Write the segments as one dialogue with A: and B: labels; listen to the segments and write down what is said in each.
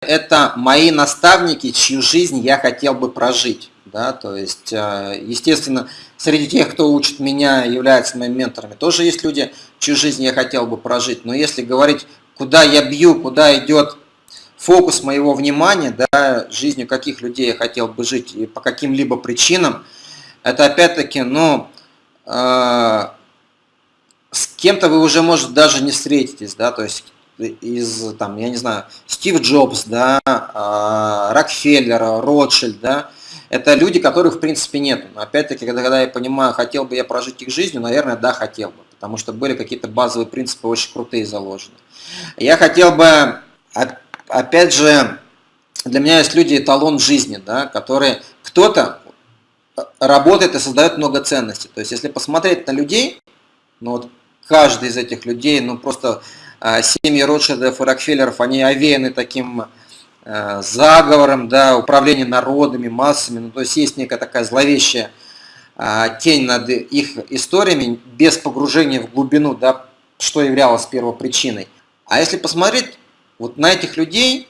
A: Это мои наставники, чью жизнь я хотел бы прожить. Да? То есть, э, естественно, среди тех, кто учит меня, являются моими менторами, тоже есть люди, чью жизнь я хотел бы прожить. Но если говорить, куда я бью, куда идет фокус моего внимания, да, жизнью каких людей я хотел бы жить и по каким-либо причинам, это опять-таки, ну, э, кем-то вы уже, может, даже не встретитесь, да, то есть из, там, я не знаю, Стив Джобс, да, э, Рокфеллер, Ротшильд, да, это люди, которых в принципе нет. Но опять-таки, когда, когда я понимаю, хотел бы я прожить их жизнью, наверное, да, хотел бы, потому что были какие-то базовые принципы очень крутые заложены. Я хотел бы опять же, для меня есть люди эталон жизни, да, которые кто-то работает и создает много ценностей. То есть, если посмотреть на людей, ну вот каждый из этих людей, ну просто э, семьи Ротшильдов и Рокфеллеров, они овеяны таким э, заговором, да, управлением народами, массами, ну то есть есть некая такая зловещая э, тень над их историями, без погружения в глубину, да, что являлось первопричиной. А если посмотреть вот на этих людей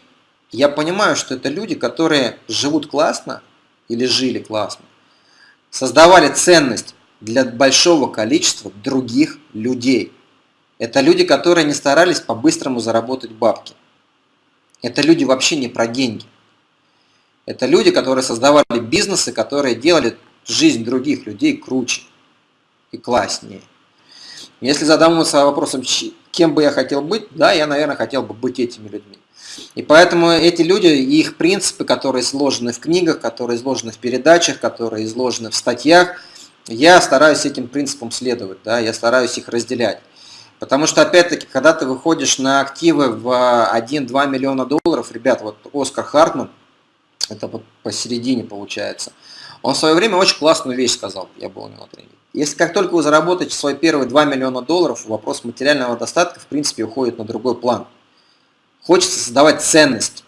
A: я понимаю, что это люди, которые живут классно или жили классно, создавали ценность для большого количества других людей. Это люди, которые не старались по-быстрому заработать бабки. Это люди вообще не про деньги. Это люди, которые создавали бизнесы, которые делали жизнь других людей круче и класснее. Если задуматься вопросом, кем бы я хотел быть, да, я, наверное, хотел бы быть этими людьми. И поэтому эти люди и их принципы, которые изложены в книгах, которые изложены в передачах, которые изложены в статьях, я стараюсь этим принципам следовать, да, я стараюсь их разделять. Потому что, опять-таки, когда ты выходишь на активы в 1-2 миллиона долларов, ребят, вот Оскар Хартман, это вот посередине получается, он в свое время очень классную вещь сказал, я был у него на тренинге. Если как только вы заработаете свои первые 2 миллиона долларов, вопрос материального достатка в принципе уходит на другой план. Хочется создавать ценность.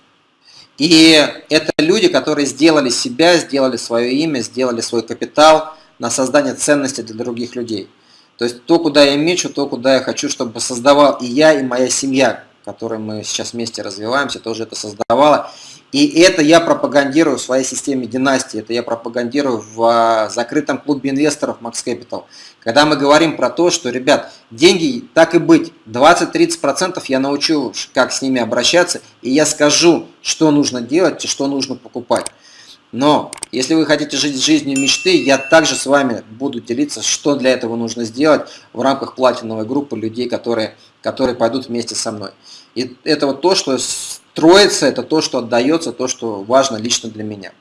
A: И это люди, которые сделали себя, сделали свое имя, сделали свой капитал на создание ценности для других людей. То есть то, куда я мечу, то, куда я хочу, чтобы создавал и я, и моя семья, которой мы сейчас вместе развиваемся, тоже это создавала. И это я пропагандирую в своей системе династии, это я пропагандирую в а, закрытом клубе инвесторов Max Capital. Когда мы говорим про то, что, ребят, деньги так и быть, 20-30% я научу, как с ними обращаться, и я скажу, что нужно делать и что нужно покупать. Но если вы хотите жить жизнью мечты, я также с вами буду делиться, что для этого нужно сделать в рамках платиновой группы людей, которые, которые пойдут вместе со мной. И это вот то, что строится, это то, что отдается, то, что важно лично для меня.